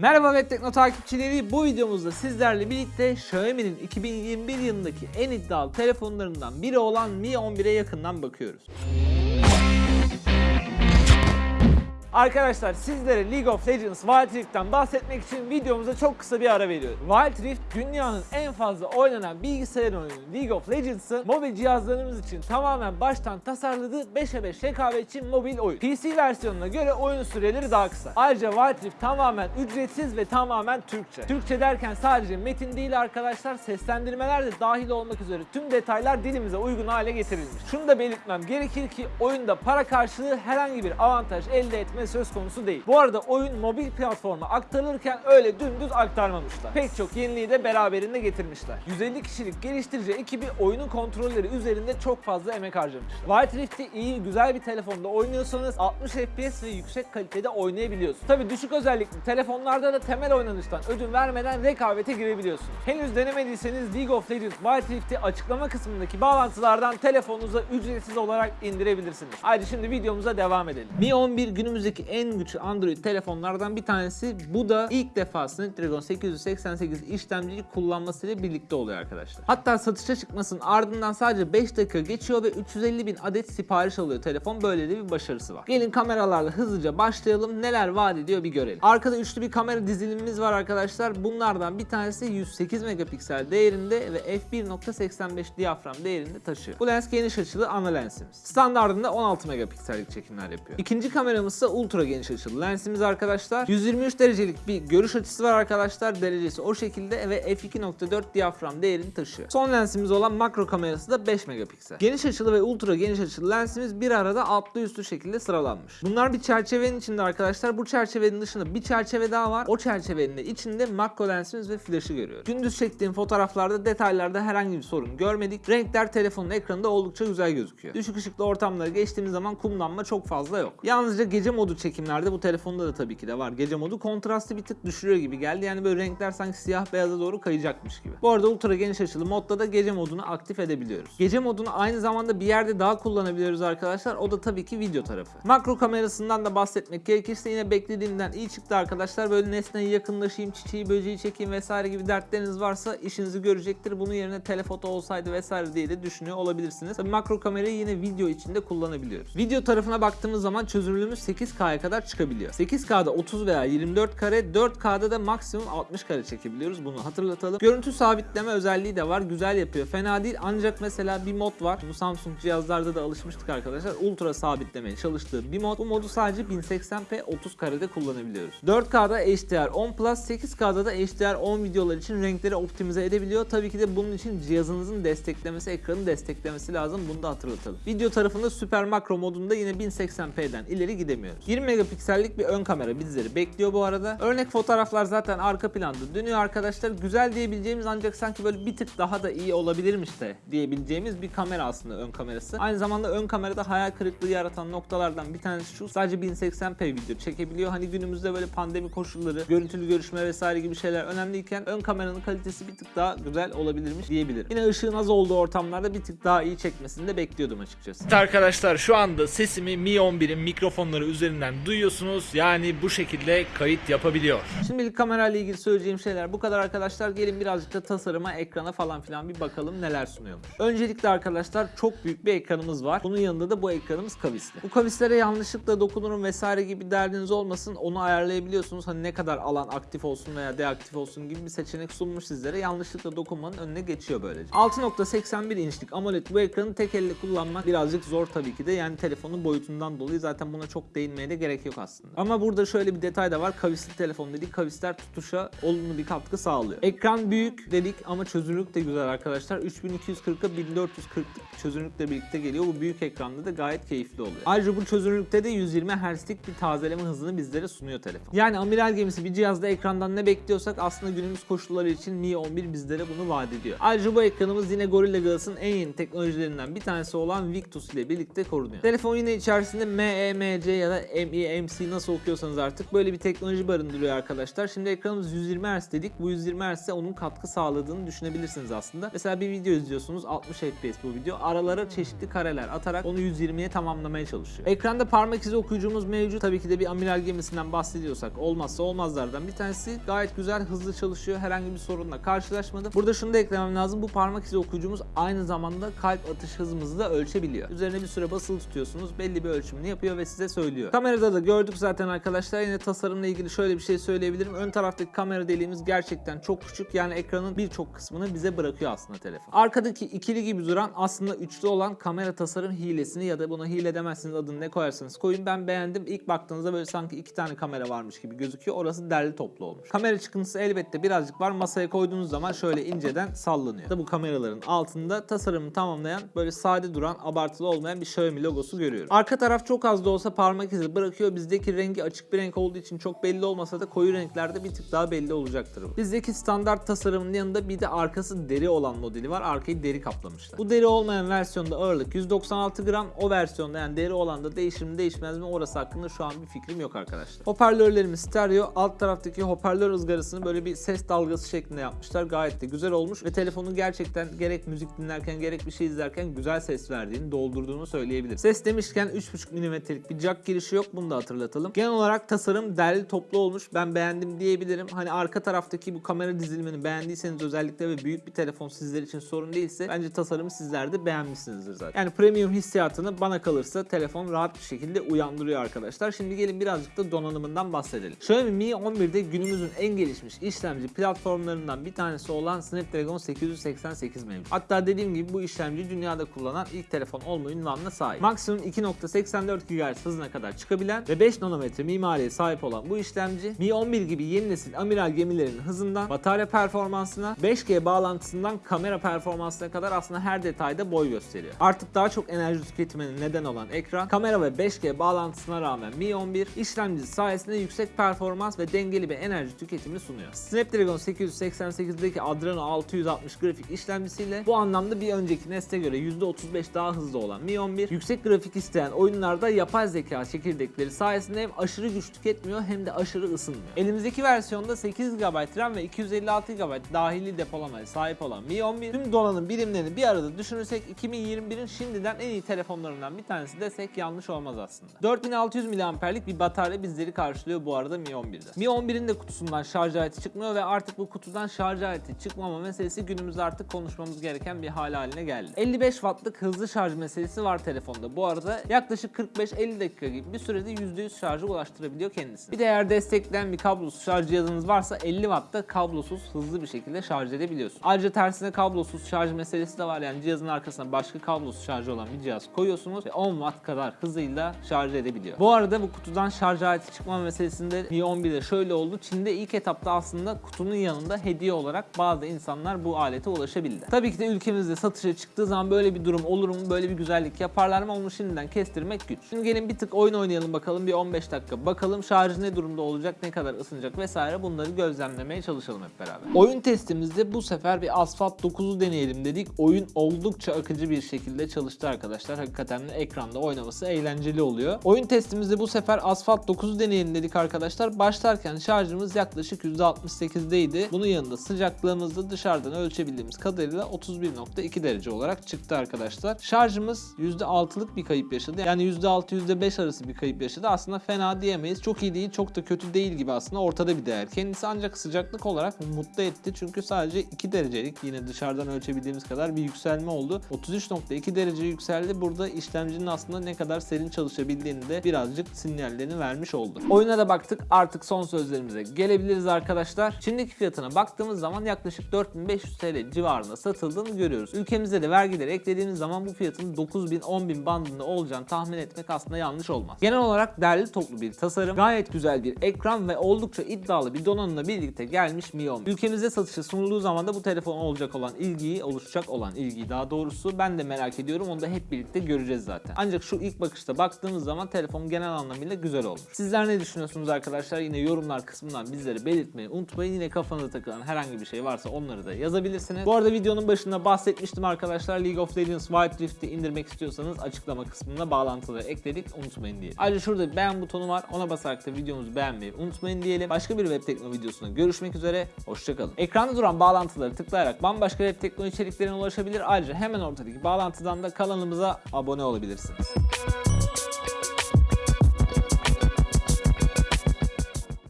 Merhaba Web Tekno takipçileri. Bu videomuzda sizlerle birlikte Xiaomi'nin 2021 yılındaki en iddialı telefonlarından biri olan Mi 11'e yakından bakıyoruz. Arkadaşlar sizlere League of Legends Wild Rift'ten bahsetmek için videomuza çok kısa bir ara veriyorum. Wild Rift dünyanın en fazla oynanan bilgisayar oyunu League of Legends'ın mobil cihazlarımız için tamamen baştan tasarladığı 5'e 5 rekabetçi mobil oyun. PC versiyonuna göre oyun süreleri daha kısa. Ayrıca Wild Rift tamamen ücretsiz ve tamamen Türkçe. Türkçe derken sadece metin değil arkadaşlar seslendirmeler de dahil olmak üzere tüm detaylar dilimize uygun hale getirilmiş. Şunu da belirtmem gerekir ki oyunda para karşılığı herhangi bir avantaj elde etme söz konusu değil. Bu arada oyun mobil platforma aktarılırken öyle dümdüz aktarmamışlar. Pek çok yeniliği de beraberinde getirmişler. 150 kişilik geliştirici ekibi oyunun kontrolleri üzerinde çok fazla emek harcamışlar. White Rift'i iyi, güzel bir telefonda oynuyorsanız 60 FPS ve yüksek kalitede oynayabiliyorsunuz. Tabi düşük özellikli telefonlarda da temel oynanıştan ödün vermeden rekabete girebiliyorsunuz. Henüz denemediyseniz League of Legends Wild Rift'i açıklama kısmındaki bağlantılardan telefonunuza ücretsiz olarak indirebilirsiniz. Haydi şimdi videomuza devam edelim. Mi 11 günümüzdeki en güçlü Android telefonlardan bir tanesi. Bu da ilk defa Snapdragon 888 işlemciyi kullanmasıyla birlikte oluyor arkadaşlar. Hatta satışa çıkmasının ardından sadece 5 dakika geçiyor ve 350 bin adet sipariş alıyor telefon. Böyle de bir başarısı var. Gelin kameralarla hızlıca başlayalım. Neler vaat ediyor bir görelim. Arkada üçlü bir kamera dizilimimiz var arkadaşlar. Bunlardan bir tanesi 108 megapiksel değerinde ve f1.85 diyafram değerinde taşıyor. Bu lens geniş açılı ana lensimiz. Standartında 16 megapiksellik çekimler yapıyor. İkinci kameramız ise ultra geniş açılı lensimiz arkadaşlar. 123 derecelik bir görüş açısı var arkadaşlar. Derecesi o şekilde ve f2.4 diyafram değerini taşıyor. Son lensimiz olan makro kamerası da 5 megapiksel. Geniş açılı ve ultra geniş açılı lensimiz bir arada altlı üstlü şekilde sıralanmış. Bunlar bir çerçevenin içinde arkadaşlar. Bu çerçevenin dışında bir çerçeve daha var. O çerçevenin de içinde makro lensimiz ve flaşı görüyoruz. Gündüz çektiğim fotoğraflarda detaylarda herhangi bir sorun görmedik. Renkler telefonun ekranında oldukça güzel gözüküyor. Düşük ışıklı ortamları geçtiğimiz zaman kumlanma çok fazla yok. Yalnızca gece modu çekimlerde bu telefonda da tabii ki de var. Gece modu kontrastı bir tık düşürüyor gibi geldi. Yani böyle renkler sanki siyah beyaza doğru kayacakmış gibi. Bu arada ultra geniş açılı modda da gece modunu aktif edebiliyoruz. Gece modunu aynı zamanda bir yerde daha kullanabiliyoruz arkadaşlar. O da tabii ki video tarafı. Makro kamerasından da bahsetmek gerekirse yine beklediğimden iyi çıktı arkadaşlar. Böyle nesneye yakınlaşayım, çiçeği, böceği çekeyim vesaire gibi dertleriniz varsa işinizi görecektir. Bunun yerine telefoto olsaydı vesaire diye de düşünüyor olabilirsiniz. Tabii makro kamerayı yine video içinde kullanabiliyoruz. Video tarafına baktığımız zaman çözünürlüğümüz 8K'ya kadar çıkabiliyor. 8K'da 30 veya 24 kare, 4K'da da maksimum 60 kare çekebiliyoruz. Bunu hatırlatalım. Görüntü sabitleme özelliği de var. Güzel yapıyor. Fena değil. Ancak mesela bir mod var. Bu Samsung cihazlarda da alışmıştık arkadaşlar. Ultra sabitlemeye çalıştığı bir mod. Bu modu sadece 1080p 30 karede kullanabiliyoruz. 4K'da HDR 10 Plus, 8K'da da HDR 10 videolar için renkleri optimize edebiliyor. Tabii ki de bunun için cihazınızın desteklemesi, ekranın desteklemesi lazım. Bunu da hatırlatalım. Video tarafında süper makro modunda yine 1080p'den ileri gidemiyoruz. 20 megapiksellik bir ön kamera bizleri bekliyor bu arada. Örnek fotoğraflar zaten arka planda dönüyor arkadaşlar. Güzel diyebileceğimiz ancak sanki böyle bir tık daha da iyi olabilirmiş de diyebileceğimiz bir kamera aslında ön kamerası. Aynı zamanda ön kamerada hayal kırıklığı yaratan noktalardan bir tanesi şu. Sadece 1080p video çekebiliyor. Hani günümüzde böyle pandemi koşulları, görüntülü görüşme vesaire gibi şeyler önemliyken ön kameranın kalitesi bir tık daha güzel olabilirmiş diyebilirim. Yine ışığın az olduğu ortamlarda bir tık daha iyi çekmesini de bekliyordum açıkçası. Arkadaşlar şu anda sesimi Mi 11'in mikrofonları üzerinden duyuyorsunuz. Yani bu şekilde kayıt yapabiliyor. Şimdilik kamerayla ilgili söyleyeceğim şeyler bu kadar arkadaşlar. Gelin birazcık da tasarıma, ekrana falan filan bir bakalım neler sunuyormuş. Öncelikle arkadaşlar çok büyük bir ekranımız var. Bunun yanında da bu ekranımız kavisli. Bu kavislere yanlışlıkla dokunurum vesaire gibi derdiniz olmasın. Onu ayarlayabiliyorsunuz. Hani ne kadar alan aktif olsun veya deaktif olsun gibi bir seçenek sunmuş sizlere. Yanlışlıkla dokunmanın önüne geçiyor böylece. 6.81 inçlik AMOLED bu ekranı tek elle kullanmak birazcık zor tabii ki de. Yani telefonun boyutundan dolayı zaten buna çok değinmeye de gerek yok aslında. Ama burada şöyle bir detay da var. Kavisli telefon dedik. Kavisler tutuşa olumlu bir katkı sağlıyor. Ekran büyük dedik ama çözünürlük de güzel arkadaşlar. 3240'a 1440'lık çözünürlükle birlikte geliyor. Bu büyük ekranda da gayet keyifli oluyor. Ayrıca bu çözünürlükte de 120 Hz'lik bir tazeleme hızını bizlere sunuyor telefon. Yani amiral gemisi bir cihazda ekrandan ne bekliyorsak aslında günümüz koşulları için Mi 11 bizlere bunu vaat ediyor. Ayrıca bu ekranımız yine Gorilla Glass'ın en yeni teknolojilerinden bir tanesi olan Victus ile birlikte korunuyor. Telefon yine içerisinde MEMC ya da ME, MC nasıl okuyorsanız artık böyle bir teknoloji barındırıyor arkadaşlar. Şimdi ekranımız 120 Hz dedik. Bu 120 Hz'e onun katkı sağladığını düşünebilirsiniz aslında. Mesela bir video izliyorsunuz 60 FPS bu video. Aralara çeşitli kareler atarak onu 120'ye tamamlamaya çalışıyor. Ekranda parmak izi okuyucumuz mevcut. Tabii ki de bir amiral gemisinden bahsediyorsak olmazsa olmazlardan bir tanesi. Gayet güzel hızlı çalışıyor. Herhangi bir sorunla karşılaşmadım. Burada şunu da eklemem lazım. Bu parmak izi okuyucumuz aynı zamanda kalp atış hızımızı da ölçebiliyor. Üzerine bir süre basılı tutuyorsunuz. Belli bir ölçümünü yapıyor ve size söylüyor. Kamerada da gördük zaten arkadaşlar. Yine tasarımla ilgili şöyle bir şey söyleyebilirim. Ön taraftaki kamera deliğimiz gerçekten çok küçük. Yani ekranın birçok kısmını bize bırakıyor aslında telefon. Arkadaki ikili gibi duran aslında üçlü olan kamera tasarım hilesini ya da buna hile demezsiniz adını ne koyarsanız koyun. Ben beğendim. İlk baktığınızda böyle sanki iki tane kamera varmış gibi gözüküyor. Orası derli toplu olmuş. Kamera çıkıntısı elbette birazcık var. Masaya koyduğunuz zaman şöyle inceden sallanıyor. Bu kameraların altında tasarımını tamamlayan böyle sade duran, abartılı olmayan bir Xiaomi logosu görüyorum. Arka taraf çok az da olsa parmak izi bırakıyor. Bizdeki rengi açık bir renk olduğu için çok belli olmasa da koyu renklerde bir tık daha belli olacaktır bu. Bizdeki standart tasarımın yanında bir de arkası deri olan modeli var. Arkayı deri kaplamışlar. Bu deri olmayan versiyonda ağırlık 196 gram. O versiyonda yani deri olan da değişir mi değişmez mi orası hakkında şu an bir fikrim yok arkadaşlar. Hoparlörlerimiz stereo. Alt taraftaki hoparlör ızgarasını böyle bir ses dalgası şeklinde yapmışlar. Gayet de güzel olmuş ve telefonun gerçekten gerek müzik dinlerken gerek bir şey izlerken güzel ses verdiğini, doldurduğunu söyleyebilirim. Ses demişken 3.5 mm'lik bir jack girişi yok. Bunu da hatırlatalım. Genel olarak tasarım derli toplu olmuş. Ben beğendim diyebilirim. Hani arka taraftaki bu kamera dizilimini beğendiyseniz özellikle ve büyük bir telefon sizler için sorun değilse bence tasarımı sizler de beğenmişsinizdir zaten. Yani premium hissiyatını bana kalırsa telefon rahat bir şekilde uyandırıyor arkadaşlar. Şimdi gelin birazcık da donanımından bahsedelim. Xiaomi Mi 11'de günümüzün en gelişmiş işlemci platformlarından bir tanesi olan Snapdragon 888 mevcut. Hatta dediğim gibi bu işlemci dünyada kullanan ilk telefon olma ünvanına sahip. Maksimum 2.84 GHz hızına kadar çıkabilen ve 5 nanometre mimariye sahip olan bu işlemci Mi 11 gibi yeni nesil amiral gemilerinin hızından batarya performansına 5G bağlantısından kamera performansına kadar aslında her detayda boy gösteriyor. Artık daha çok enerji tüketimine neden olan ekran, kamera ve 5G bağlantısına rağmen Mi 11 işlemcisi sayesinde yüksek performans ve dengeli bir enerji tüketimini sunuyor. Snapdragon 888'deki Adreno 660 grafik işlemcisiyle bu anlamda bir önceki nesle göre %35 daha hızlı olan Mi 11 yüksek grafik isteyen oyunlarda yapay zeka çekirdekleri sayesinde hem aşırı güç tüketmiyor hem de aşırı ısınmıyor. Elimizdeki versiyonda 8 GB RAM ve 256 GB dahili depolamaya sahip olan Mi 11 tüm donanım birimlerini bir arada düşünürsek 2021'in şimdiden en iyi telefonlarından bir tanesi desek yanlış olmaz aslında. 4600 mAh'lik bir batarya bizleri karşılıyor bu arada Mi 11'de. Mi 11'in de kutusundan şarj aleti çıkmıyor ve artık bu kutudan şarj aleti çıkmama meselesi günümüzde artık konuşmamız gereken bir hal haline geldi. 55 wattlık hızlı şarj meselesi var telefonda. Bu arada yaklaşık 45-50 dakika gibi bir sürede %100 şarjı ulaştırabiliyor kendisi. Bir de eğer destekleyen bir kablosuz şarj cihazınız varsa 50 wattta kablosuz hızlı bir şekilde şarj edebiliyorsun. Ayrıca tersine kablosuz şarj meselesi de var. Yani cihazın arkasına başka kablosuz şarjı olan bir cihaz koyuyorsunuz ve 10 watt kadar hızıyla şarj edebiliyor. Bu arada bu kutudan şarj aleti çıkma meselesinde Mi 11'de şöyle oldu. Çin'de ilk etapta aslında kutunun yanında hediye olarak bazı insanlar bu alete ulaşabildi. Tabii ki de ülkemizde satışa çıktığı zaman böyle bir durum olur mu? Böyle bir güzellik yaparlar mı? Onu şimdiden kestirmek güç. Şimdi gelin bir tık oyun oynayalım bakalım. Bir 15 dakika bakalım şarjı ne durumda olacak, ne kadar ısınacak vesaire bunları gözlemlemeye çalışalım hep beraber. Oyun testimizde bu sefer bir Asphalt 9'u deneyelim dedik. Oyun oldukça akıcı bir şekilde çalıştı arkadaşlar. Hakikaten de ekranda oynaması eğlenceli oluyor. Oyun testimizde bu sefer Asphalt 9'u deneyelim dedik arkadaşlar. Başlarken şarjımız yaklaşık %68'deydi. Bunun yanında sıcaklığımız da dışarıdan ölçebildiğimiz kadarıyla 31.2 derece olarak çıktı arkadaşlar. Şarjımız %6'lık bir kayıp yaşadı. Yani %6 %5 arası bir kayıp yaşadı. Aslında fena diyemeyiz. Çok iyi değil, çok da kötü değil gibi aslında ortada bir değer. Kendisi ancak sıcaklık olarak mutlu etti. Çünkü sadece 2 derecelik yine dışarıdan ölçebildiğimiz kadar bir yükselme oldu. 33.2 derece yükseldi. Burada işlemcinin aslında ne kadar serin çalışabildiğini de birazcık sinyallerini vermiş oldu. Oyuna da baktık. Artık son sözlerimize gelebiliriz arkadaşlar. Şimdiki fiyatına baktığımız zaman yaklaşık 4500 TL civarında satıldığını görüyoruz. Ülkemizde de vergileri eklediğimiz zaman bu fiyatın 9000-10000 bandında olacağını tahmin etmek aslında yanlış olmaz. Genel olarak derli toplu bir tasarım, gayet güzel bir ekran ve oldukça iddialı bir donanımla birlikte gelmiş Mi 11. Ülkemizde satışa sunulduğu zaman da bu telefon olacak olan ilgiyi, oluşacak olan ilgiyi daha doğrusu ben de merak ediyorum. Onu da hep birlikte göreceğiz zaten. Ancak şu ilk bakışta baktığımız zaman telefon genel anlamıyla güzel olmuş. Sizler ne düşünüyorsunuz arkadaşlar? Yine yorumlar kısmından bizlere belirtmeyi unutmayın. Yine kafanıza takılan herhangi bir şey varsa onları da yazabilirsiniz. Bu arada videonun başında bahsetmiştim arkadaşlar. League of Legends Wild Rift'i indirmek istiyorsanız açıklama kısmına bağlantıları ekledik. Unutmayın diye. Ayrıca şurada beğen butonu var. Ona basarak da videomuzu beğenmeyi unutmayın diyelim. Başka bir web tekno videosunda görüşmek üzere. Hoşçakalın. Ekranda duran bağlantıları tıklayarak bambaşka web tekno içeriklerine ulaşabilir. Ayrıca hemen ortadaki bağlantıdan da kanalımıza abone olabilirsiniz.